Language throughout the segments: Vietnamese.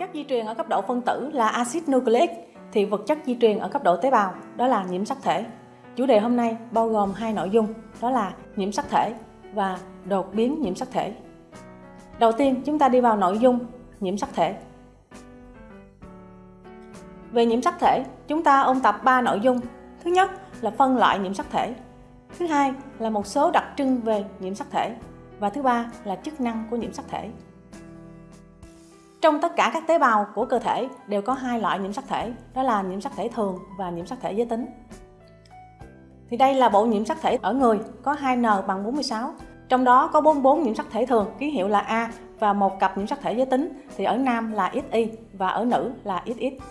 chất di truyền ở cấp độ phân tử là axit nucleic thì vật chất di truyền ở cấp độ tế bào đó là nhiễm sắc thể. Chủ đề hôm nay bao gồm hai nội dung đó là nhiễm sắc thể và đột biến nhiễm sắc thể. Đầu tiên chúng ta đi vào nội dung nhiễm sắc thể. Về nhiễm sắc thể, chúng ta ôn tập 3 nội dung. Thứ nhất là phân loại nhiễm sắc thể. Thứ hai là một số đặc trưng về nhiễm sắc thể. Và thứ ba là chức năng của nhiễm sắc thể. Trong tất cả các tế bào của cơ thể đều có hai loại nhiễm sắc thể, đó là nhiễm sắc thể thường và nhiễm sắc thể giới tính. Thì đây là bộ nhiễm sắc thể ở người có 2N bằng 46, trong đó có 44 nhiễm sắc thể thường ký hiệu là A và một cặp nhiễm sắc thể giới tính thì ở nam là XY và ở nữ là XX.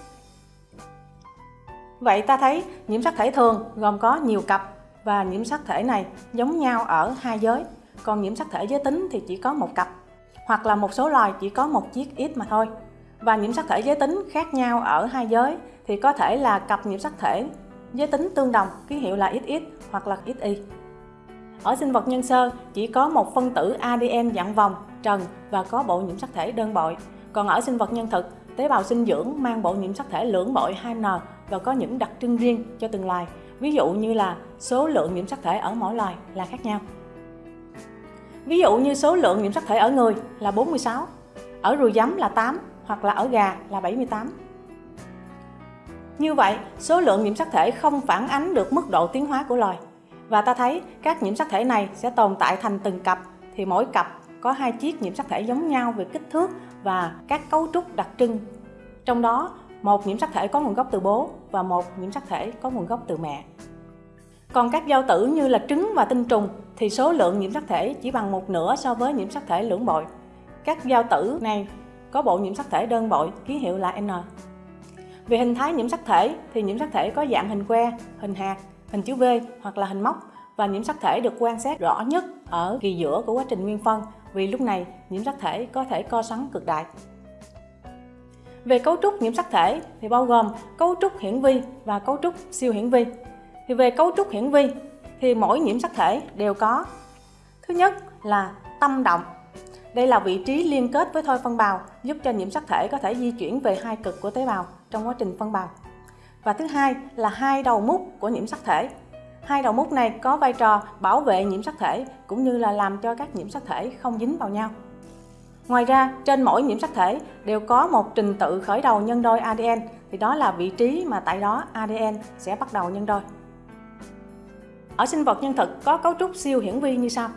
Vậy ta thấy nhiễm sắc thể thường gồm có nhiều cặp và nhiễm sắc thể này giống nhau ở hai giới, còn nhiễm sắc thể giới tính thì chỉ có một cặp hoặc là một số loài chỉ có một chiếc X mà thôi. Và nhiễm sắc thể giới tính khác nhau ở hai giới thì có thể là cặp nhiễm sắc thể giới tính tương đồng ký hiệu là XX hoặc là XY. Ở sinh vật nhân sơ chỉ có một phân tử ADN dạng vòng, trần và có bộ nhiễm sắc thể đơn bội. Còn ở sinh vật nhân thực, tế bào sinh dưỡng mang bộ nhiễm sắc thể lưỡng bội 2N và có những đặc trưng riêng cho từng loài. Ví dụ như là số lượng nhiễm sắc thể ở mỗi loài là khác nhau. Ví dụ như số lượng nhiễm sắc thể ở người là 46, ở ruồi giấm là 8 hoặc là ở gà là 78. Như vậy, số lượng nhiễm sắc thể không phản ánh được mức độ tiến hóa của loài. Và ta thấy các nhiễm sắc thể này sẽ tồn tại thành từng cặp thì mỗi cặp có hai chiếc nhiễm sắc thể giống nhau về kích thước và các cấu trúc đặc trưng. Trong đó, một nhiễm sắc thể có nguồn gốc từ bố và một nhiễm sắc thể có nguồn gốc từ mẹ. Còn các giao tử như là trứng và tinh trùng thì số lượng nhiễm sắc thể chỉ bằng một nửa so với nhiễm sắc thể lưỡng bội. Các giao tử này có bộ nhiễm sắc thể đơn bội ký hiệu là N. Về hình thái nhiễm sắc thể thì nhiễm sắc thể có dạng hình que, hình hạt, hình chữ V hoặc là hình móc và nhiễm sắc thể được quan sát rõ nhất ở kỳ giữa của quá trình nguyên phân vì lúc này nhiễm sắc thể có thể co xoắn cực đại. Về cấu trúc nhiễm sắc thể thì bao gồm cấu trúc hiển vi và cấu trúc siêu hiển vi. Thì về cấu trúc hiển vi thì mỗi nhiễm sắc thể đều có Thứ nhất là tâm động đây là vị trí liên kết với thoi phân bào giúp cho nhiễm sắc thể có thể di chuyển về hai cực của tế bào trong quá trình phân bào. Và thứ hai là hai đầu mút của nhiễm sắc thể. Hai đầu mút này có vai trò bảo vệ nhiễm sắc thể cũng như là làm cho các nhiễm sắc thể không dính vào nhau. Ngoài ra, trên mỗi nhiễm sắc thể đều có một trình tự khởi đầu nhân đôi ADN thì đó là vị trí mà tại đó ADN sẽ bắt đầu nhân đôi. Ở sinh vật nhân thực có cấu trúc siêu hiển vi như sau.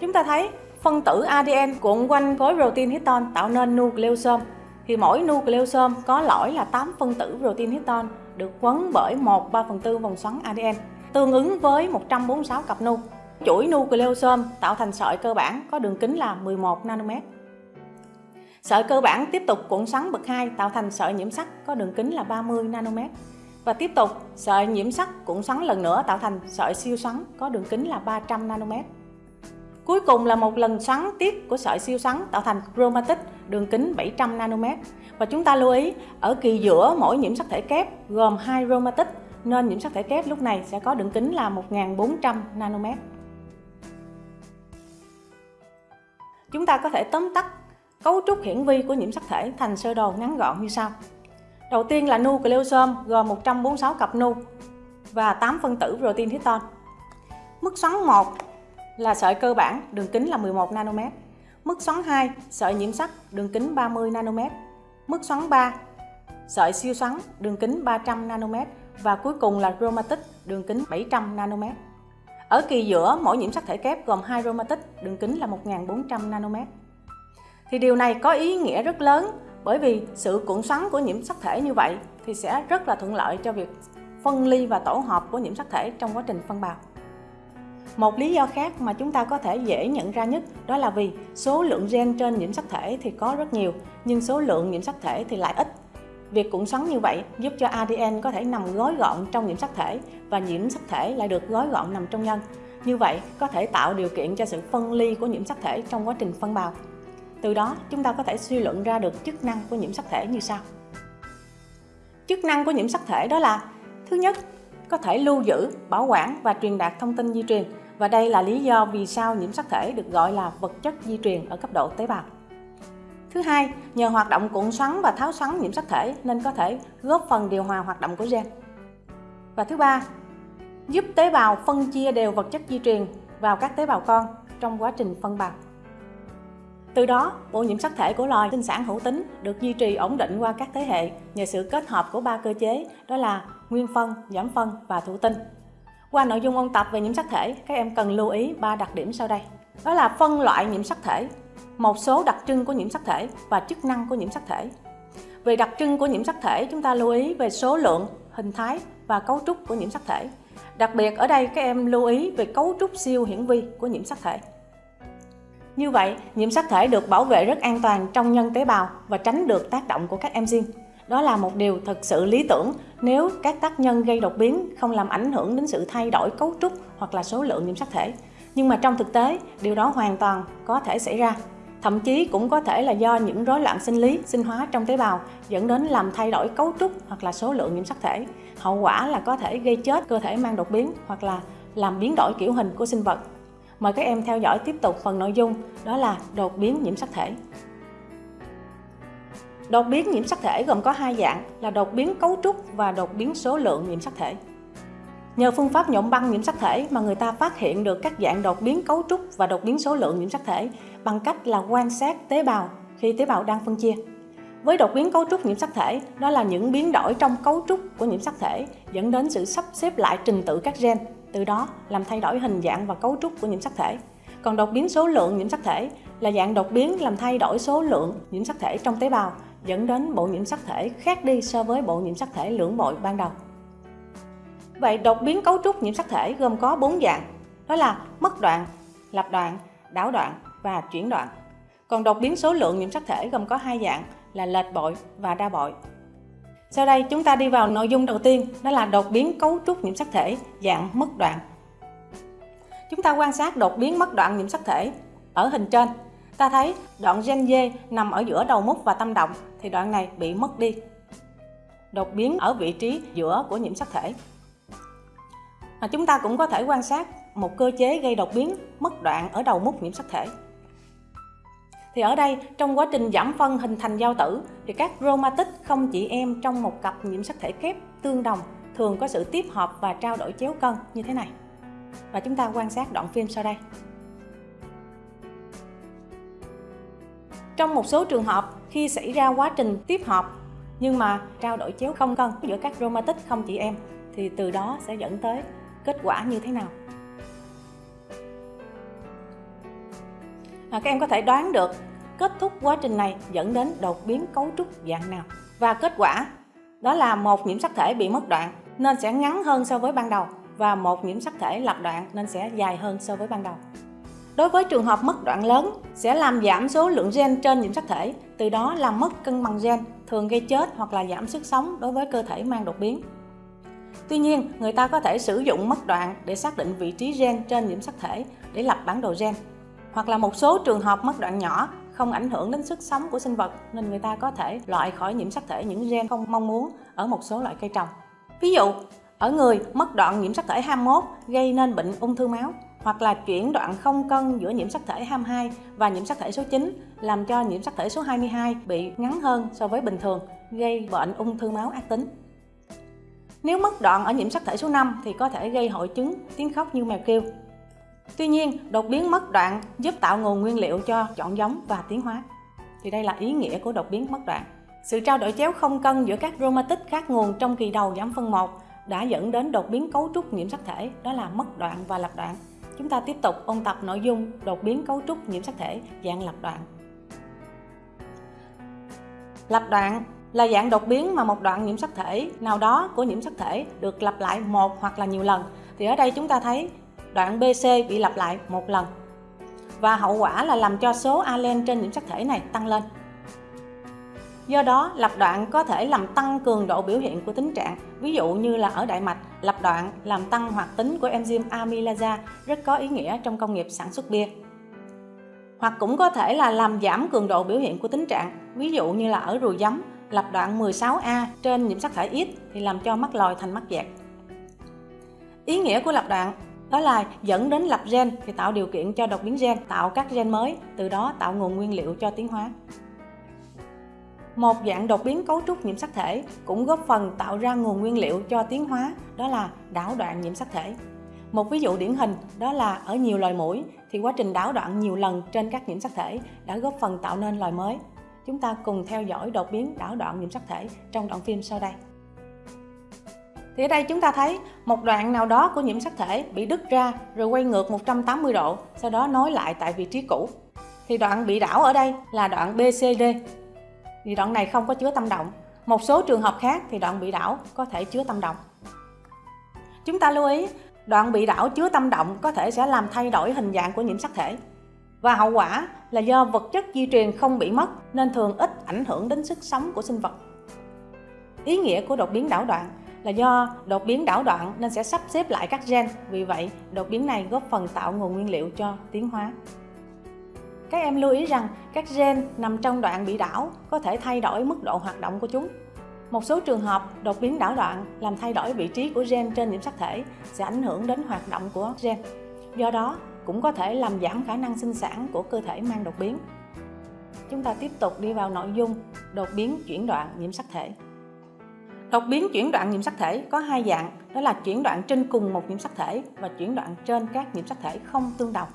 Chúng ta thấy phân tử ADN cuộn quanh khối protein histone tạo nên nucleosome. Thì mỗi nucleosome có lõi là 8 phân tử protein histone được quấn bởi 1 3 phần tư vòng xoắn ADN, tương ứng với 146 cặp nu. Chuỗi nucleosome tạo thành sợi cơ bản có đường kính là 11 nanomet. Sợi cơ bản tiếp tục cuộn xoắn bậc 2 tạo thành sợi nhiễm sắc có đường kính là 30 nanomet. Và tiếp tục, sợi nhiễm sắc cuộn xoắn lần nữa tạo thành sợi siêu xoắn có đường kính là 300 nanomet. Cuối cùng là một lần xoắn tiếp của sợi siêu xoắn tạo thành chromatic đường kính 700 nanomet. Và chúng ta lưu ý, ở kỳ giữa mỗi nhiễm sắc thể kép gồm hai chromatic nên nhiễm sắc thể kép lúc này sẽ có đường kính là 1400 nanomet. Chúng ta có thể tóm tắt cấu trúc hiển vi của nhiễm sắc thể thành sơ đồ ngắn gọn như sau. Đầu tiên là nucleosome gồm 146 cặp nu và 8 phân tử protein histone. Mức xoắn 1 là sợi cơ bản, đường kính là 11 nanomet. Mức xoắn 2, sợi nhiễm sắc, đường kính 30 nanomet. Mức xoắn 3, sợi siêu xoắn, đường kính 300 nanomet và cuối cùng là chromatic, đường kính 700 nanomet. Ở kỳ giữa, mỗi nhiễm sắc thể kép gồm hai chromatic, đường kính là 1400 nanomet. Thì điều này có ý nghĩa rất lớn bởi vì sự cuộn xoắn của nhiễm sắc thể như vậy thì sẽ rất là thuận lợi cho việc phân ly và tổ hợp của nhiễm sắc thể trong quá trình phân bào. Một lý do khác mà chúng ta có thể dễ nhận ra nhất đó là vì số lượng gen trên nhiễm sắc thể thì có rất nhiều, nhưng số lượng nhiễm sắc thể thì lại ít. Việc cuộn xoắn như vậy giúp cho ADN có thể nằm gói gọn trong nhiễm sắc thể và nhiễm sắc thể lại được gói gọn nằm trong nhân. Như vậy có thể tạo điều kiện cho sự phân ly của nhiễm sắc thể trong quá trình phân bào. Từ đó chúng ta có thể suy luận ra được chức năng của nhiễm sắc thể như sau. Chức năng của nhiễm sắc thể đó là Thứ nhất, có thể lưu giữ, bảo quản và truyền đạt thông tin di truyền Và đây là lý do vì sao nhiễm sắc thể được gọi là vật chất di truyền ở cấp độ tế bào. Thứ hai, nhờ hoạt động cuộn xoắn và tháo xoắn nhiễm sắc thể nên có thể góp phần điều hòa hoạt động của gen. Và thứ ba, giúp tế bào phân chia đều vật chất di truyền vào các tế bào con trong quá trình phân bào. Từ đó, bộ nhiễm sắc thể của loài sinh sản hữu tính được duy trì ổn định qua các thế hệ nhờ sự kết hợp của ba cơ chế đó là nguyên phân, giảm phân và thụ tinh. Qua nội dung ôn tập về nhiễm sắc thể, các em cần lưu ý ba đặc điểm sau đây. Đó là phân loại nhiễm sắc thể, một số đặc trưng của nhiễm sắc thể và chức năng của nhiễm sắc thể. Về đặc trưng của nhiễm sắc thể, chúng ta lưu ý về số lượng, hình thái và cấu trúc của nhiễm sắc thể. Đặc biệt ở đây các em lưu ý về cấu trúc siêu hiển vi của nhiễm sắc thể. Như vậy, nhiễm sắc thể được bảo vệ rất an toàn trong nhân tế bào và tránh được tác động của các enzyme. Đó là một điều thật sự lý tưởng nếu các tác nhân gây đột biến không làm ảnh hưởng đến sự thay đổi cấu trúc hoặc là số lượng nhiễm sắc thể. Nhưng mà trong thực tế, điều đó hoàn toàn có thể xảy ra. Thậm chí cũng có thể là do những rối loạn sinh lý, sinh hóa trong tế bào dẫn đến làm thay đổi cấu trúc hoặc là số lượng nhiễm sắc thể. Hậu quả là có thể gây chết cơ thể mang đột biến hoặc là làm biến đổi kiểu hình của sinh vật. Mời các em theo dõi tiếp tục phần nội dung đó là đột biến nhiễm sắc thể. Đột biến nhiễm sắc thể gồm có hai dạng là đột biến cấu trúc và đột biến số lượng nhiễm sắc thể. Nhờ phương pháp nhộn băng nhiễm sắc thể mà người ta phát hiện được các dạng đột biến cấu trúc và đột biến số lượng nhiễm sắc thể bằng cách là quan sát tế bào khi tế bào đang phân chia. Với đột biến cấu trúc nhiễm sắc thể, đó là những biến đổi trong cấu trúc của nhiễm sắc thể dẫn đến sự sắp xếp lại trình tự các gen, từ đó làm thay đổi hình dạng và cấu trúc của nhiễm sắc thể. Còn đột biến số lượng nhiễm sắc thể là dạng đột biến làm thay đổi số lượng nhiễm sắc thể trong tế bào, dẫn đến bộ nhiễm sắc thể khác đi so với bộ nhiễm sắc thể lưỡng bội ban đầu. Vậy đột biến cấu trúc nhiễm sắc thể gồm có 4 dạng, đó là mất đoạn, lập đoạn, đảo đoạn và chuyển đoạn. Còn đột biến số lượng nhiễm sắc thể gồm có hai dạng là lệch bội và đa bội. Sau đây chúng ta đi vào nội dung đầu tiên, đó là đột biến cấu trúc nhiễm sắc thể dạng mất đoạn. Chúng ta quan sát đột biến mất đoạn nhiễm sắc thể ở hình trên. Ta thấy đoạn gen D nằm ở giữa đầu mút và tâm động thì đoạn này bị mất đi. Đột biến ở vị trí giữa của nhiễm sắc thể. Mà chúng ta cũng có thể quan sát một cơ chế gây đột biến mất đoạn ở đầu mút nhiễm sắc thể. Thì ở đây, trong quá trình giảm phân hình thành giao tử, thì các chromatic không chỉ em trong một cặp nhiễm sắc thể kép tương đồng thường có sự tiếp hợp và trao đổi chéo cân như thế này. Và chúng ta quan sát đoạn phim sau đây. Trong một số trường hợp, khi xảy ra quá trình tiếp hợp nhưng mà trao đổi chéo không cân giữa các chromatic không chỉ em thì từ đó sẽ dẫn tới kết quả như thế nào mà các em có thể đoán được kết thúc quá trình này dẫn đến đột biến cấu trúc dạng nào. Và kết quả đó là một nhiễm sắc thể bị mất đoạn nên sẽ ngắn hơn so với ban đầu và một nhiễm sắc thể lập đoạn nên sẽ dài hơn so với ban đầu. Đối với trường hợp mất đoạn lớn sẽ làm giảm số lượng gen trên nhiễm sắc thể từ đó làm mất cân bằng gen thường gây chết hoặc là giảm sức sống đối với cơ thể mang đột biến. Tuy nhiên, người ta có thể sử dụng mất đoạn để xác định vị trí gen trên nhiễm sắc thể để lập bản đồ gen. Hoặc là một số trường hợp mất đoạn nhỏ không ảnh hưởng đến sức sống của sinh vật nên người ta có thể loại khỏi nhiễm sắc thể những gen không mong muốn ở một số loại cây trồng. Ví dụ, ở người mất đoạn nhiễm sắc thể 21 gây nên bệnh ung thư máu hoặc là chuyển đoạn không cân giữa nhiễm sắc thể 22 và nhiễm sắc thể số 9 làm cho nhiễm sắc thể số 22 bị ngắn hơn so với bình thường gây bệnh ung thư máu ác tính. Nếu mất đoạn ở nhiễm sắc thể số 5 thì có thể gây hội chứng tiếng khóc như mèo kêu. Tuy nhiên, đột biến mất đoạn giúp tạo nguồn nguyên liệu cho chọn giống và tiến hóa. Thì đây là ý nghĩa của đột biến mất đoạn. Sự trao đổi chéo không cân giữa các chromatic khác nguồn trong kỳ đầu giảm phân 1 đã dẫn đến đột biến cấu trúc nhiễm sắc thể, đó là mất đoạn và lập đoạn. Chúng ta tiếp tục ôn tập nội dung đột biến cấu trúc nhiễm sắc thể dạng lập đoạn. Lập đoạn là dạng đột biến mà một đoạn nhiễm sắc thể nào đó của nhiễm sắc thể được lặp lại một hoặc là nhiều lần thì ở đây chúng ta thấy đoạn BC bị lặp lại một lần và hậu quả là làm cho số alen trên nhiễm sắc thể này tăng lên Do đó, lặp đoạn có thể làm tăng cường độ biểu hiện của tính trạng, ví dụ như là ở đại mạch, lặp đoạn làm tăng hoạt tính của enzyme amylase rất có ý nghĩa trong công nghiệp sản xuất bia. Hoặc cũng có thể là làm giảm cường độ biểu hiện của tính trạng, ví dụ như là ở ruồi giấm, lập đoạn 16A trên nhiễm sắc thể ít thì làm cho mắt lòi thành mắt dẹt. Ý nghĩa của lập đoạn đó là dẫn đến lập gen, thì tạo điều kiện cho đột biến gen, tạo các gen mới, từ đó tạo nguồn nguyên liệu cho tiến hóa. Một dạng đột biến cấu trúc nhiễm sắc thể cũng góp phần tạo ra nguồn nguyên liệu cho tiến hóa, đó là đảo đoạn nhiễm sắc thể. Một ví dụ điển hình, đó là ở nhiều loài mũi, thì quá trình đảo đoạn nhiều lần trên các nhiễm sắc thể đã góp phần tạo nên loài mới. Chúng ta cùng theo dõi đột biến đảo đoạn nhiễm sắc thể trong đoạn phim sau đây thì ở đây chúng ta thấy một đoạn nào đó của nhiễm sắc thể bị đứt ra rồi quay ngược 180 độ, sau đó nối lại tại vị trí cũ. Thì đoạn bị đảo ở đây là đoạn BCD. Thì đoạn này không có chứa tâm động. Một số trường hợp khác thì đoạn bị đảo có thể chứa tâm động. Chúng ta lưu ý, đoạn bị đảo chứa tâm động có thể sẽ làm thay đổi hình dạng của nhiễm sắc thể. Và hậu quả là do vật chất di truyền không bị mất nên thường ít ảnh hưởng đến sức sống của sinh vật. Ý nghĩa của đột biến đảo đoạn là do đột biến đảo đoạn nên sẽ sắp xếp lại các gen, vì vậy đột biến này góp phần tạo nguồn nguyên liệu cho tiến hóa. Các em lưu ý rằng các gen nằm trong đoạn bị đảo có thể thay đổi mức độ hoạt động của chúng. Một số trường hợp đột biến đảo đoạn làm thay đổi vị trí của gen trên nhiễm sắc thể sẽ ảnh hưởng đến hoạt động của gen. Do đó, cũng có thể làm giảm khả năng sinh sản của cơ thể mang đột biến. Chúng ta tiếp tục đi vào nội dung đột biến chuyển đoạn nhiễm sắc thể. Đột biến chuyển đoạn nhiễm sắc thể có hai dạng, đó là chuyển đoạn trên cùng một nhiễm sắc thể và chuyển đoạn trên các nhiễm sắc thể không tương đồng.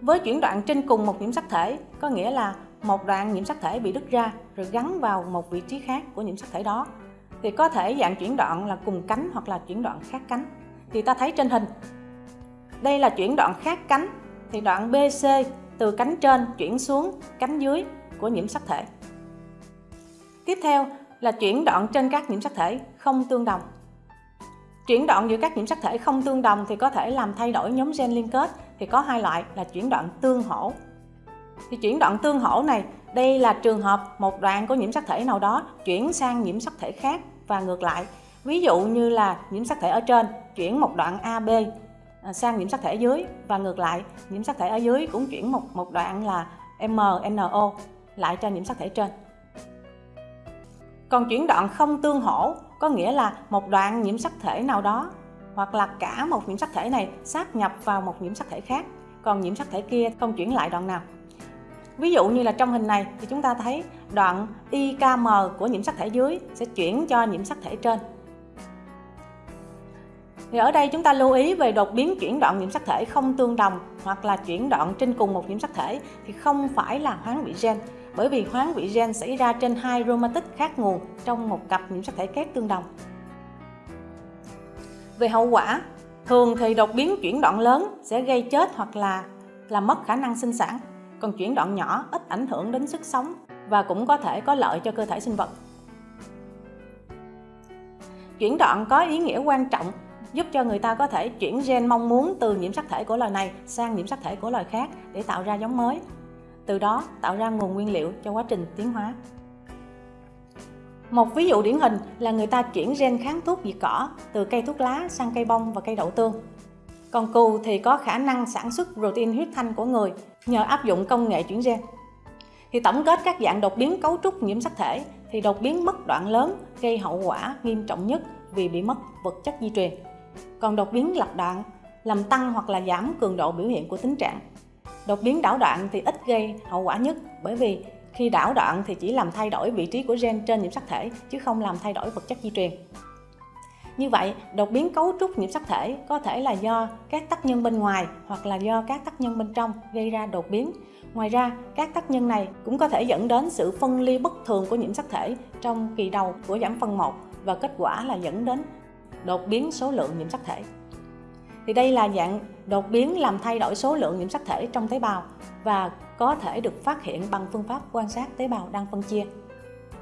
Với chuyển đoạn trên cùng một nhiễm sắc thể, có nghĩa là một đoạn nhiễm sắc thể bị đứt ra rồi gắn vào một vị trí khác của nhiễm sắc thể đó, thì có thể dạng chuyển đoạn là cùng cánh hoặc là chuyển đoạn khác cánh. Thì ta thấy trên hình, đây là chuyển đoạn khác cánh, thì đoạn BC từ cánh trên chuyển xuống cánh dưới của nhiễm sắc thể. Tiếp theo là chuyển đoạn trên các nhiễm sắc thể không tương đồng. Chuyển đoạn giữa các nhiễm sắc thể không tương đồng thì có thể làm thay đổi nhóm gen liên kết thì có hai loại là chuyển đoạn tương hỗ. Thì chuyển đoạn tương hỗ này, đây là trường hợp một đoạn của nhiễm sắc thể nào đó chuyển sang nhiễm sắc thể khác và ngược lại. Ví dụ như là nhiễm sắc thể ở trên chuyển một đoạn AB à, sang nhiễm sắc thể dưới và ngược lại, nhiễm sắc thể ở dưới cũng chuyển một một đoạn là MNO lại cho nhiễm sắc thể trên. Còn chuyển đoạn không tương hỗ có nghĩa là một đoạn nhiễm sắc thể nào đó hoặc là cả một nhiễm sắc thể này sáp nhập vào một nhiễm sắc thể khác, còn nhiễm sắc thể kia không chuyển lại đoạn nào. Ví dụ như là trong hình này thì chúng ta thấy đoạn IKM của nhiễm sắc thể dưới sẽ chuyển cho nhiễm sắc thể trên. Thì ở đây chúng ta lưu ý về đột biến chuyển đoạn nhiễm sắc thể không tương đồng hoặc là chuyển đoạn trên cùng một nhiễm sắc thể thì không phải là hoán vị gen bởi vì hoán vị gen xảy ra trên hai chromatic khác nguồn trong một cặp nhiễm sắc thể kép tương đồng. Về hậu quả, thường thì đột biến chuyển đoạn lớn sẽ gây chết hoặc là làm mất khả năng sinh sản, còn chuyển đoạn nhỏ ít ảnh hưởng đến sức sống và cũng có thể có lợi cho cơ thể sinh vật. Chuyển đoạn có ý nghĩa quan trọng giúp cho người ta có thể chuyển gen mong muốn từ nhiễm sắc thể của loài này sang nhiễm sắc thể của loài khác để tạo ra giống mới từ đó tạo ra nguồn nguyên liệu cho quá trình tiến hóa. Một ví dụ điển hình là người ta chuyển gen kháng thuốc diệt cỏ từ cây thuốc lá sang cây bông và cây đậu tương. Còn cừu thì có khả năng sản xuất protein huyết thanh của người nhờ áp dụng công nghệ chuyển gen. Thì tổng kết các dạng đột biến cấu trúc nhiễm sắc thể thì đột biến mất đoạn lớn gây hậu quả nghiêm trọng nhất vì bị mất vật chất di truyền. Còn đột biến lặp đoạn làm tăng hoặc là giảm cường độ biểu hiện của tính trạng Đột biến đảo đoạn thì ít gây hậu quả nhất bởi vì khi đảo đoạn thì chỉ làm thay đổi vị trí của gen trên nhiễm sắc thể chứ không làm thay đổi vật chất di truyền. Như vậy, đột biến cấu trúc nhiễm sắc thể có thể là do các tác nhân bên ngoài hoặc là do các tác nhân bên trong gây ra đột biến. Ngoài ra, các tác nhân này cũng có thể dẫn đến sự phân ly bất thường của nhiễm sắc thể trong kỳ đầu của giảm phân 1 và kết quả là dẫn đến đột biến số lượng nhiễm sắc thể. Thì đây là dạng đột biến làm thay đổi số lượng nhiễm sắc thể trong tế bào và có thể được phát hiện bằng phương pháp quan sát tế bào đang phân chia.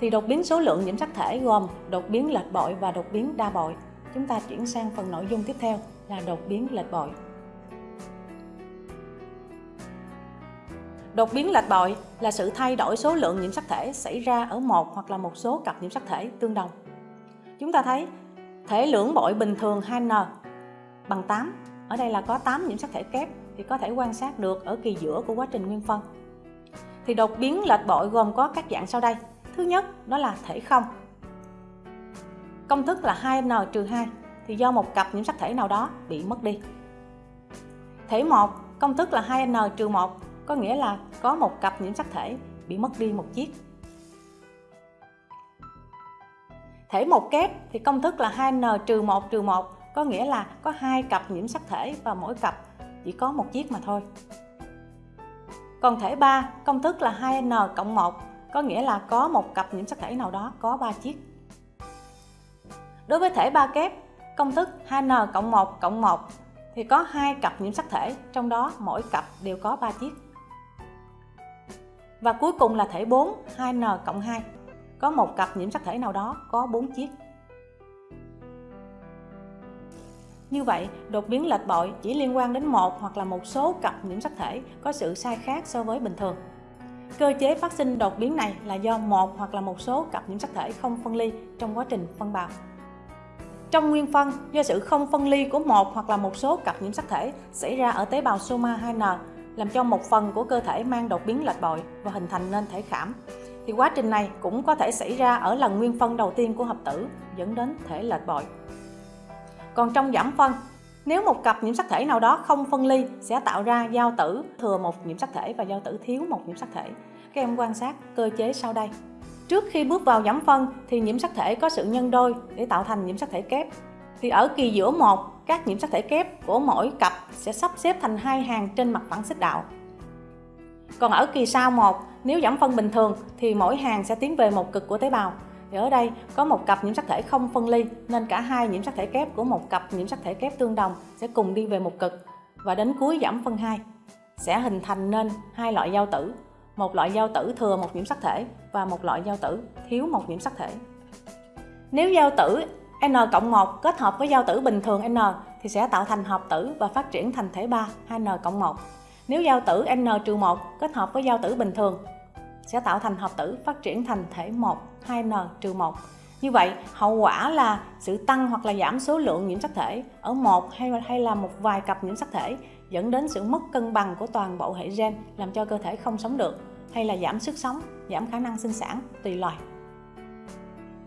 Thì đột biến số lượng nhiễm sắc thể gồm đột biến lệch bội và đột biến đa bội. Chúng ta chuyển sang phần nội dung tiếp theo là đột biến lệch bội. Đột biến lệch bội là sự thay đổi số lượng nhiễm sắc thể xảy ra ở một hoặc là một số cặp nhiễm sắc thể tương đồng. Chúng ta thấy, thể lưỡng bội bình thường 2N bằng 8 ở đây là có 8 nhiễm sắc thể kép thì có thể quan sát được ở kỳ giữa của quá trình nguyên phân. Thì đột biến lệch bội gồm có các dạng sau đây. Thứ nhất, đó là thể không. Công thức là 2n 2 thì do một cặp nhiễm sắc thể nào đó bị mất đi. Thể 1 công thức là 2n 1 có nghĩa là có một cặp nhiễm sắc thể bị mất đi một chiếc. Thể một kép thì công thức là 2n 1 1 có nghĩa là có hai cặp nhiễm sắc thể và mỗi cặp chỉ có một chiếc mà thôi. Còn thể 3 công thức là 2n cộng 1 có nghĩa là có một cặp nhiễm sắc thể nào đó có 3 chiếc. Đối với thể 3 kép, công thức 2n cộng 1 cộng 1 thì có hai cặp nhiễm sắc thể, trong đó mỗi cặp đều có 3 chiếc. Và cuối cùng là thể 4, 2n cộng 2. Có một cặp nhiễm sắc thể nào đó có 4 chiếc. Như vậy, đột biến lệch bội chỉ liên quan đến một hoặc là một số cặp nhiễm sắc thể có sự sai khác so với bình thường. Cơ chế phát sinh đột biến này là do một hoặc là một số cặp nhiễm sắc thể không phân ly trong quá trình phân bào. Trong nguyên phân, do sự không phân ly của một hoặc là một số cặp nhiễm sắc thể xảy ra ở tế bào soma 2N làm cho một phần của cơ thể mang đột biến lệch bội và hình thành nên thể khảm. Thì quá trình này cũng có thể xảy ra ở lần nguyên phân đầu tiên của hợp tử dẫn đến thể lệch bội. Còn trong giảm phân, nếu một cặp nhiễm sắc thể nào đó không phân ly sẽ tạo ra giao tử thừa một nhiễm sắc thể và giao tử thiếu một nhiễm sắc thể. Các em quan sát cơ chế sau đây. Trước khi bước vào giảm phân thì nhiễm sắc thể có sự nhân đôi để tạo thành nhiễm sắc thể kép. Thì ở kỳ giữa một, các nhiễm sắc thể kép của mỗi cặp sẽ sắp xếp thành hai hàng trên mặt phẳng xích đạo. Còn ở kỳ sau một, nếu giảm phân bình thường thì mỗi hàng sẽ tiến về một cực của tế bào. Thì ở đây có một cặp nhiễm sắc thể không phân ly, nên cả hai nhiễm sắc thể kép của một cặp nhiễm sắc thể kép tương đồng sẽ cùng đi về một cực và đến cuối giảm phân 2 sẽ hình thành nên hai loại giao tử một loại giao tử thừa một nhiễm sắc thể và một loại giao tử thiếu một nhiễm sắc thể. Nếu giao tử N cộng 1 kết hợp với giao tử bình thường N thì sẽ tạo thành hợp tử và phát triển thành thể 3 2N cộng 1. Nếu giao tử N trừ 1 kết hợp với giao tử bình thường sẽ tạo thành hợp tử phát triển thành thể 1 2N trừ 1. Như vậy, hậu quả là sự tăng hoặc là giảm số lượng nhiễm sắc thể ở một hay hay là một vài cặp nhiễm sắc thể dẫn đến sự mất cân bằng của toàn bộ hệ gen làm cho cơ thể không sống được hay là giảm sức sống, giảm khả năng sinh sản tùy loài.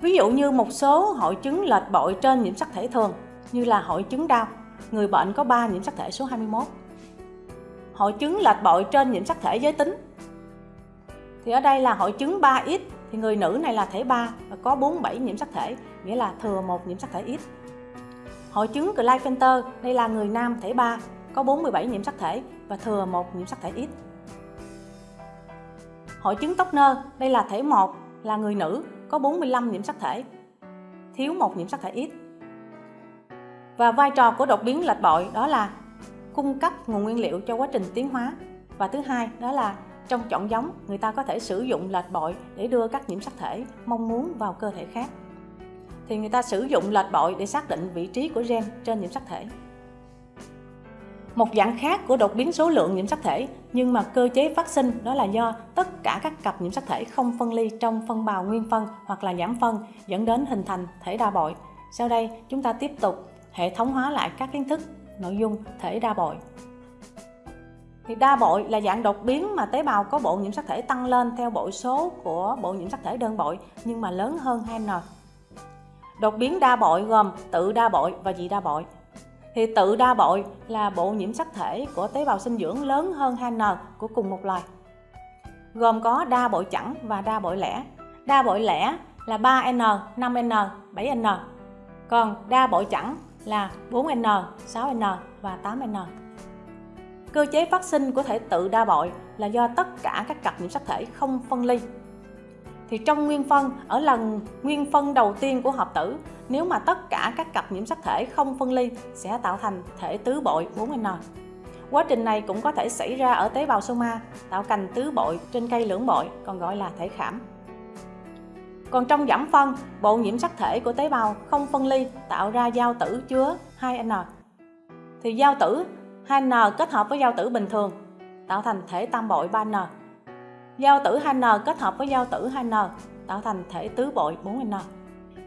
Ví dụ như một số hội chứng lệch bội trên nhiễm sắc thể thường như là hội chứng đau, người bệnh có 3 nhiễm sắc thể số 21. Hội chứng lệch bội trên nhiễm sắc thể giới tính thì ở đây là hội chứng 3X thì người nữ này là thể 3 và có 47 nhiễm sắc thể, nghĩa là thừa một nhiễm sắc thể X. Hội chứng Klinefelter, đây là người nam thể 3, có 47 nhiễm sắc thể và thừa một nhiễm sắc thể X. Hội chứng Tochner, đây là thể 1, là người nữ, có 45 nhiễm sắc thể, thiếu một nhiễm sắc thể X. Và vai trò của đột biến lệch bội đó là cung cấp nguồn nguyên liệu cho quá trình tiến hóa. Và thứ hai đó là trong chọn giống, người ta có thể sử dụng lệch bội để đưa các nhiễm sắc thể mong muốn vào cơ thể khác. Thì người ta sử dụng lệch bội để xác định vị trí của gen trên nhiễm sắc thể. Một dạng khác của đột biến số lượng nhiễm sắc thể nhưng mà cơ chế phát sinh đó là do tất cả các cặp nhiễm sắc thể không phân ly trong phân bào nguyên phân hoặc là giảm phân dẫn đến hình thành thể đa bội. Sau đây chúng ta tiếp tục hệ thống hóa lại các kiến thức nội dung thể đa bội. Thì đa bội là dạng đột biến mà tế bào có bộ nhiễm sắc thể tăng lên theo bội số của bộ nhiễm sắc thể đơn bội nhưng mà lớn hơn 2n. Đột biến đa bội gồm tự đa bội và dị đa bội. Thì tự đa bội là bộ nhiễm sắc thể của tế bào sinh dưỡng lớn hơn 2n của cùng một loài. Gồm có đa bội chẵn và đa bội lẻ. Đa bội lẻ là 3n, 5n, 7n. Còn đa bội chẵn là 4n, 6n và 8n. Cơ chế phát sinh của thể tự đa bội là do tất cả các cặp nhiễm sắc thể không phân ly. Thì trong nguyên phân, ở lần nguyên phân đầu tiên của hợp tử, nếu mà tất cả các cặp nhiễm sắc thể không phân ly sẽ tạo thành thể tứ bội 4N. Quá trình này cũng có thể xảy ra ở tế bào soma, tạo cành tứ bội trên cây lưỡng bội, còn gọi là thể khảm. Còn trong giảm phân, bộ nhiễm sắc thể của tế bào không phân ly tạo ra giao tử chứa 2N. Thì giao tử 2N kết hợp với giao tử bình thường tạo thành thể tam bội 3N. Giao tử 2N kết hợp với giao tử 2N tạo thành thể tứ bội 4N.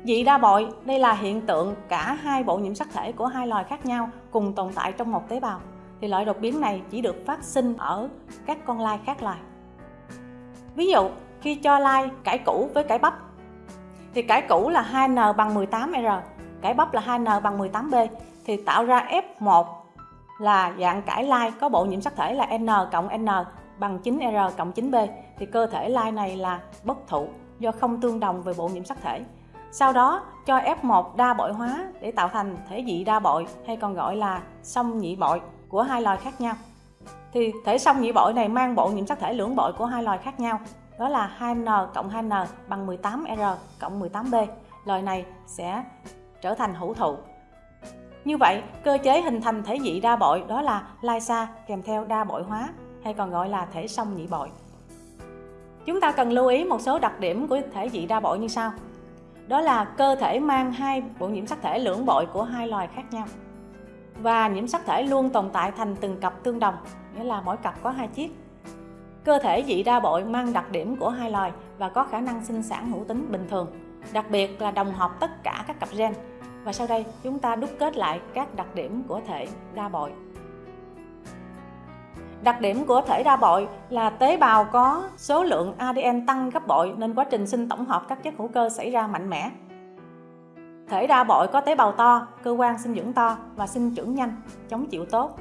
Dị đa bội, đây là hiện tượng cả hai bộ nhiễm sắc thể của hai loài khác nhau cùng tồn tại trong một tế bào. Thì loại đột biến này chỉ được phát sinh ở các con lai khác loài. Ví dụ, khi cho lai cải củ với cải bắp, thì cải củ là 2N bằng 18R, cải bắp là 2N bằng 18B, thì tạo ra F1 là dạng cải lai có bộ nhiễm sắc thể là N cộng N bằng 9R cộng 9B thì cơ thể lai này là bất thụ do không tương đồng về bộ nhiễm sắc thể. Sau đó, cho F1 đa bội hóa để tạo thành thể dị đa bội, hay còn gọi là song nhị bội của hai loài khác nhau. Thì thể song nhị bội này mang bộ nhiễm sắc thể lưỡng bội của hai loài khác nhau. Đó là 2N cộng 2N bằng 18R cộng 18B. Loài này sẽ trở thành hữu thụ. Như vậy, cơ chế hình thành thể dị đa bội đó là lysa kèm theo đa bội hóa hay còn gọi là thể song nhị bội. Chúng ta cần lưu ý một số đặc điểm của thể dị đa bội như sau. Đó là cơ thể mang hai bộ nhiễm sắc thể lưỡng bội của hai loài khác nhau. Và nhiễm sắc thể luôn tồn tại thành từng cặp tương đồng, nghĩa là mỗi cặp có hai chiếc. Cơ thể dị đa bội mang đặc điểm của hai loài và có khả năng sinh sản hữu tính bình thường, đặc biệt là đồng hợp tất cả các cặp gen. Và sau đây chúng ta đúc kết lại các đặc điểm của thể đa bội. Đặc điểm của thể đa bội là tế bào có số lượng ADN tăng gấp bội nên quá trình sinh tổng hợp các chất hữu cơ xảy ra mạnh mẽ. Thể đa bội có tế bào to, cơ quan sinh dưỡng to và sinh trưởng nhanh, chống chịu tốt.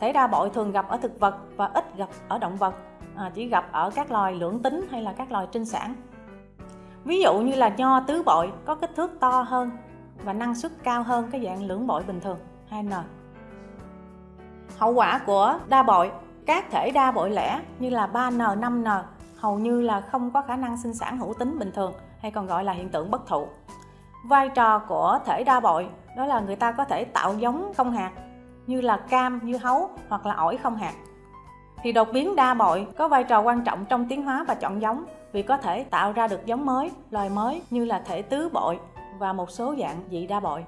Thể đa bội thường gặp ở thực vật và ít gặp ở động vật, à, chỉ gặp ở các loài lưỡng tính hay là các loài trinh sản. Ví dụ như là nho tứ bội có kích thước to hơn và năng suất cao hơn cái dạng lưỡng bội bình thường 2N. Hậu quả của đa bội các thể đa bội lẻ như là 3N, 5N hầu như là không có khả năng sinh sản hữu tính bình thường hay còn gọi là hiện tượng bất thụ. Vai trò của thể đa bội đó là người ta có thể tạo giống không hạt như là cam, dưa hấu hoặc là ổi không hạt. Thì đột biến đa bội có vai trò quan trọng trong tiến hóa và chọn giống vì có thể tạo ra được giống mới, loài mới như là thể tứ bội và một số dạng dị đa bội.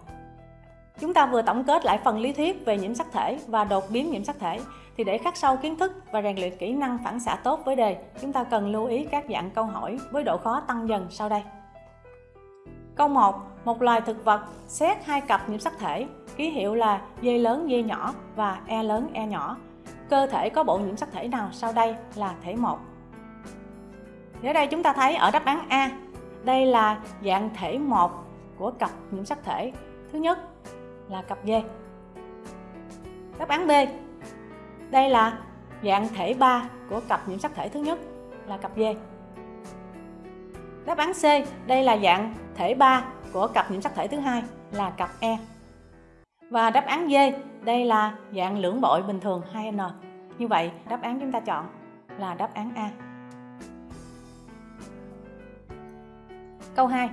Chúng ta vừa tổng kết lại phần lý thuyết về nhiễm sắc thể và đột biến nhiễm sắc thể thì để khắc sâu kiến thức và rèn luyện kỹ năng phản xạ tốt với đề, chúng ta cần lưu ý các dạng câu hỏi với độ khó tăng dần sau đây. Câu 1. Một loài thực vật xét hai cặp nhiễm sắc thể, ký hiệu là D lớn D nhỏ và E lớn E nhỏ. Cơ thể có bộ nhiễm sắc thể nào sau đây là thể 1. Ở đây chúng ta thấy ở đáp án A, đây là dạng thể 1 của cặp nhiễm sắc thể. Thứ nhất là cặp D. Đáp án B. Đây là dạng thể 3 của cặp nhiễm sắc thể thứ nhất là cặp D. Đáp án C, đây là dạng thể 3 của cặp nhiễm sắc thể thứ hai là cặp E. Và đáp án D, đây là dạng lưỡng bội bình thường 2N. Như vậy, đáp án chúng ta chọn là đáp án A. Câu 2.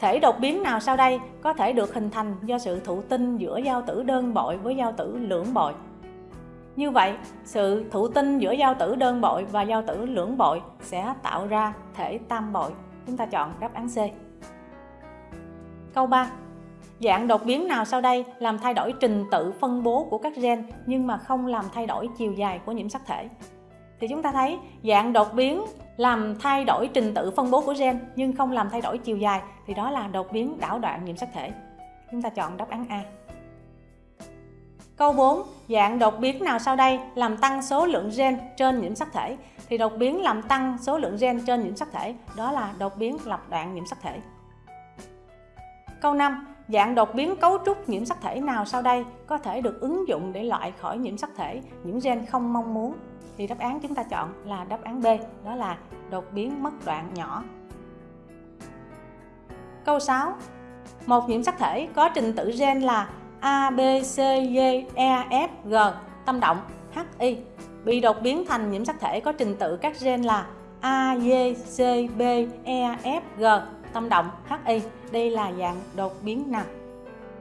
Thể đột biến nào sau đây có thể được hình thành do sự thụ tinh giữa giao tử đơn bội với giao tử lưỡng bội? Như vậy, sự thụ tinh giữa giao tử đơn bội và giao tử lưỡng bội sẽ tạo ra thể tam bội. Chúng ta chọn đáp án C. Câu 3. Dạng đột biến nào sau đây làm thay đổi trình tự phân bố của các gen nhưng mà không làm thay đổi chiều dài của nhiễm sắc thể? Thì chúng ta thấy dạng đột biến làm thay đổi trình tự phân bố của gen nhưng không làm thay đổi chiều dài thì đó là đột biến đảo đoạn nhiễm sắc thể. Chúng ta chọn đáp án A. Câu 4. Dạng đột biến nào sau đây làm tăng số lượng gen trên nhiễm sắc thể? Thì đột biến làm tăng số lượng gen trên nhiễm sắc thể, đó là đột biến lập đoạn nhiễm sắc thể. Câu 5. Dạng đột biến cấu trúc nhiễm sắc thể nào sau đây có thể được ứng dụng để loại khỏi nhiễm sắc thể những gen không mong muốn? Thì đáp án chúng ta chọn là đáp án B, đó là đột biến mất đoạn nhỏ. Câu 6. Một nhiễm sắc thể có trình tự gen là A, B, C, G, E, F, G, tâm động, H, I bị đột biến thành nhiễm sắc thể có trình tự các gen là A, G, C, B, E, F, G, tâm động, H, I. Đây là dạng đột biến nào?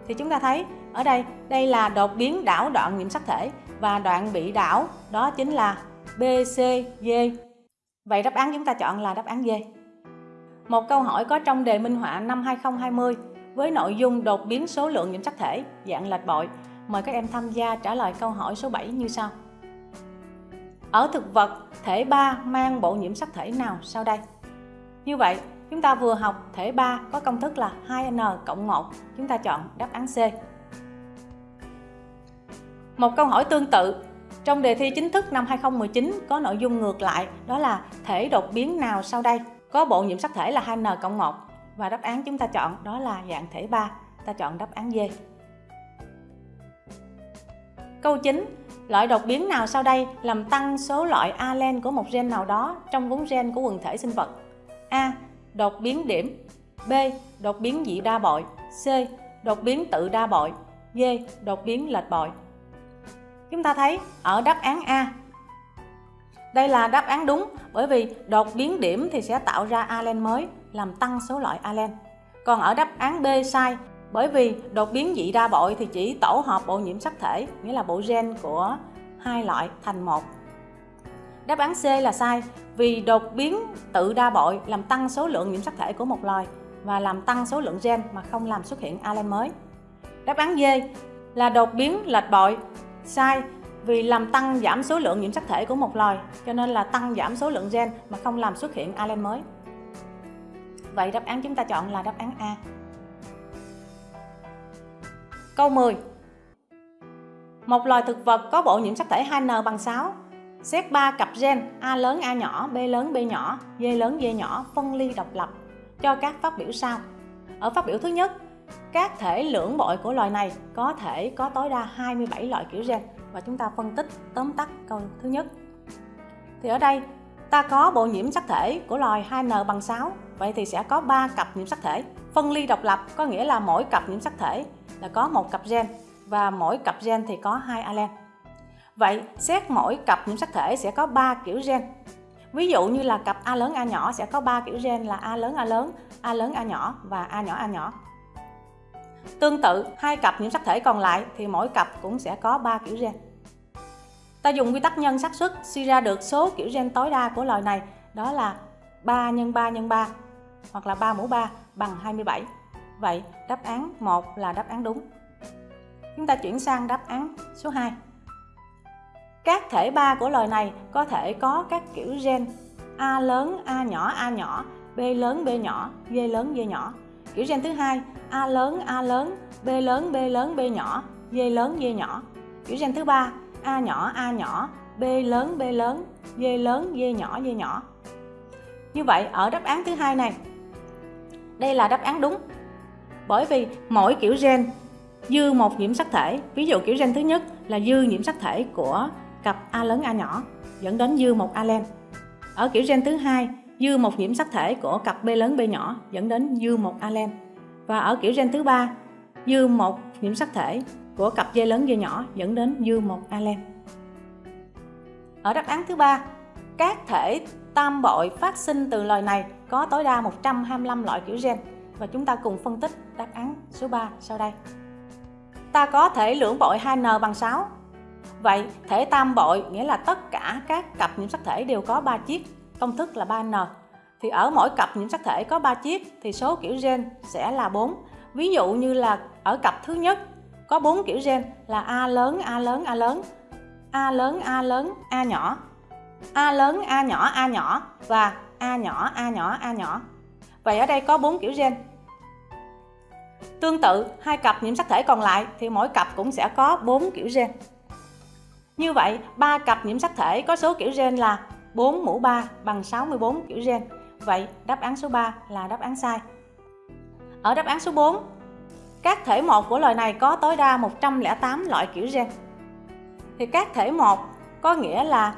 Thì chúng ta thấy ở đây, đây là đột biến đảo đoạn nhiễm sắc thể và đoạn bị đảo đó chính là BCD Vậy đáp án chúng ta chọn là đáp án D. Một câu hỏi có trong đề minh họa năm 2020 với nội dung đột biến số lượng nhiễm sắc thể dạng lệch bội. Mời các em tham gia trả lời câu hỏi số 7 như sau. Ở thực vật, thể 3 mang bộ nhiễm sắc thể nào sau đây? Như vậy, chúng ta vừa học thể 3 có công thức là 2n cộng 1, chúng ta chọn đáp án C. Một câu hỏi tương tự, trong đề thi chính thức năm 2019 có nội dung ngược lại, đó là thể đột biến nào sau đây có bộ nhiễm sắc thể là 2n cộng 1 và đáp án chúng ta chọn đó là dạng thể 3 ta chọn đáp án D Câu 9. Loại đột biến nào sau đây làm tăng số loại alen của một gen nào đó trong vốn gen của quần thể sinh vật? A. Đột biến điểm B. Đột biến dị đa bội C. Đột biến tự đa bội D. Đột biến lệch bội Chúng ta thấy ở đáp án A đây là đáp án đúng, bởi vì đột biến điểm thì sẽ tạo ra alen mới, làm tăng số loại alen. Còn ở đáp án B sai, bởi vì đột biến dị đa bội thì chỉ tổ hợp bộ nhiễm sắc thể, nghĩa là bộ gen của hai loại thành một. Đáp án C là sai, vì đột biến tự đa bội làm tăng số lượng nhiễm sắc thể của một loài và làm tăng số lượng gen mà không làm xuất hiện alen mới. Đáp án D là đột biến lệch bội sai vì làm tăng giảm số lượng nhiễm sắc thể của một loài cho nên là tăng giảm số lượng gen mà không làm xuất hiện alen mới. Vậy đáp án chúng ta chọn là đáp án A. Câu 10 một loài thực vật có bộ nhiễm sắc thể 2N bằng 6 xét 3 cặp gen A lớn A nhỏ, B lớn B nhỏ, D lớn D nhỏ phân ly độc lập cho các phát biểu sau. Ở phát biểu thứ nhất các thể lưỡng bội của loài này có thể có tối đa 27 loại kiểu gen và chúng ta phân tích tóm tắt câu thứ nhất. Thì ở đây ta có bộ nhiễm sắc thể của loài 2N bằng 6, vậy thì sẽ có 3 cặp nhiễm sắc thể. Phân ly độc lập có nghĩa là mỗi cặp nhiễm sắc thể là có một cặp gen và mỗi cặp gen thì có hai allele Vậy xét mỗi cặp nhiễm sắc thể sẽ có 3 kiểu gen. Ví dụ như là cặp A lớn A nhỏ sẽ có 3 kiểu gen là A lớn A lớn, A lớn A nhỏ và A nhỏ A nhỏ. Tương tự, hai cặp nhiễm sắc thể còn lại thì mỗi cặp cũng sẽ có 3 kiểu gen. Ta dùng quy tắc nhân xác suất suy ra được số kiểu gen tối đa của loài này đó là 3 x 3 x 3 hoặc là 3 mũ 3 bằng 27. Vậy đáp án 1 là đáp án đúng. Chúng ta chuyển sang đáp án số 2. Các thể 3 của loài này có thể có các kiểu gen A lớn, A nhỏ, A nhỏ, B lớn, B nhỏ, D lớn, D nhỏ Kiểu gen thứ hai A lớn A lớn, B lớn B lớn B nhỏ, D lớn D nhỏ. Kiểu gen thứ ba A nhỏ A nhỏ, B lớn B lớn, D lớn D nhỏ D nhỏ. Như vậy ở đáp án thứ hai này đây là đáp án đúng. Bởi vì mỗi kiểu gen dư một nhiễm sắc thể, ví dụ kiểu gen thứ nhất là dư nhiễm sắc thể của cặp A lớn A nhỏ dẫn đến dư một alen. Ở kiểu gen thứ hai dư một nhiễm sắc thể của cặp B lớn B nhỏ dẫn đến dư một alen. Và ở kiểu gen thứ ba, dư một nhiễm sắc thể của cặp dây lớn dây nhỏ dẫn đến dư một alen. Ở đáp án thứ ba, các thể tam bội phát sinh từ loài này có tối đa 125 loại kiểu gen và chúng ta cùng phân tích đáp án số 3 sau đây. Ta có thể lưỡng bội 2n bằng 6. Vậy thể tam bội nghĩa là tất cả các cặp nhiễm sắc thể đều có 3 chiếc công thức là 3N. Thì ở mỗi cặp nhiễm sắc thể có 3 chiếc thì số kiểu gen sẽ là 4. Ví dụ như là ở cặp thứ nhất có 4 kiểu gen là A lớn, A lớn, A lớn, A lớn, A lớn, A nhỏ, A lớn, A nhỏ, A nhỏ và A nhỏ, A nhỏ, A nhỏ. Vậy ở đây có 4 kiểu gen. Tương tự, hai cặp nhiễm sắc thể còn lại thì mỗi cặp cũng sẽ có 4 kiểu gen. Như vậy, ba cặp nhiễm sắc thể có số kiểu gen là 4 mũ 3 bằng 64 kiểu gen. Vậy đáp án số 3 là đáp án sai. Ở đáp án số 4, các thể một của loài này có tối đa 108 loại kiểu gen. Thì các thể một có nghĩa là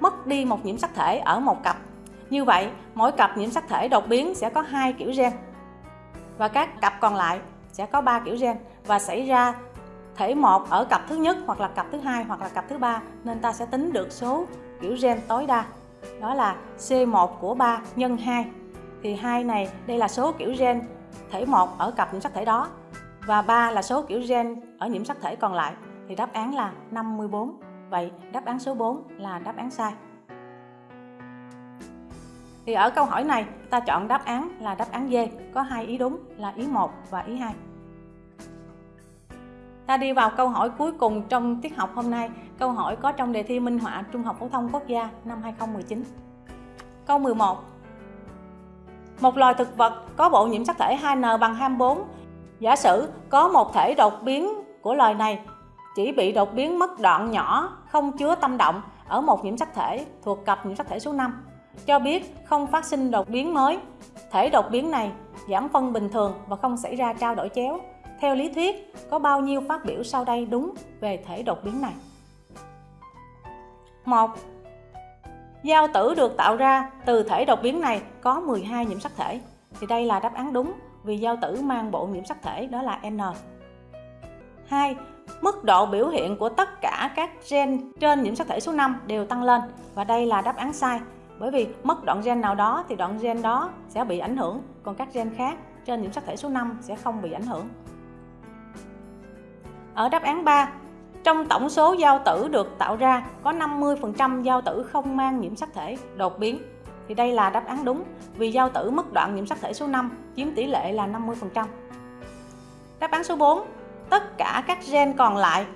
mất đi một nhiễm sắc thể ở một cặp. Như vậy, mỗi cặp nhiễm sắc thể đột biến sẽ có hai kiểu gen. Và các cặp còn lại sẽ có 3 kiểu gen và xảy ra thể một ở cặp thứ nhất hoặc là cặp thứ hai hoặc là cặp thứ ba nên ta sẽ tính được số kiểu gen tối đa. Đó là C1 của 3 nhân 2 thì hai này, đây là số kiểu gen thể 1 ở cặp nhiễm sắc thể đó. Và 3 là số kiểu gen ở nhiễm sắc thể còn lại. Thì đáp án là 54 vậy đáp án số 4 là đáp án sai. Thì ở câu hỏi này, ta chọn đáp án là đáp án D. Có hai ý đúng là ý 1 và ý 2 Ta đi vào câu hỏi cuối cùng trong tiết học hôm nay. Câu hỏi có trong đề thi minh họa Trung học phổ thông quốc gia năm 2019. Câu 11. Một loài thực vật có bộ nhiễm sắc thể 2N bằng 24. Giả sử có một thể đột biến của loài này chỉ bị đột biến mất đoạn nhỏ không chứa tâm động ở một nhiễm sắc thể thuộc cặp nhiễm sắc thể số 5. Cho biết không phát sinh đột biến mới. Thể đột biến này giảm phân bình thường và không xảy ra trao đổi chéo Theo lý thuyết, có bao nhiêu phát biểu sau đây đúng về thể đột biến này? 1. Giao tử được tạo ra từ thể đột biến này có 12 nhiễm sắc thể. Thì đây là đáp án đúng vì giao tử mang bộ nhiễm sắc thể đó là N. 2. Mức độ biểu hiện của tất cả các gen trên nhiễm sắc thể số 5 đều tăng lên và đây là đáp án sai bởi vì mất đoạn gen nào đó thì đoạn gen đó sẽ bị ảnh hưởng còn các gen khác trên nhiễm sắc thể số 5 sẽ không bị ảnh hưởng. Ở đáp án 3, trong tổng số giao tử được tạo ra có 50% giao tử không mang nhiễm sắc thể đột biến. Thì đây là đáp án đúng vì giao tử mất đoạn nhiễm sắc thể số 5 chiếm tỷ lệ là 50%. Đáp án số 4, tất cả các gen còn lại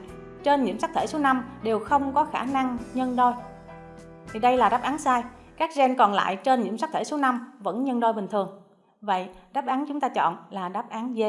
trên nhiễm sắc thể số 5 đều không có khả năng nhân đôi. Thì đây là đáp án sai. Các gen còn lại trên nhiễm sắc thể số 5 vẫn nhân đôi bình thường. Vậy đáp án chúng ta chọn là đáp án D.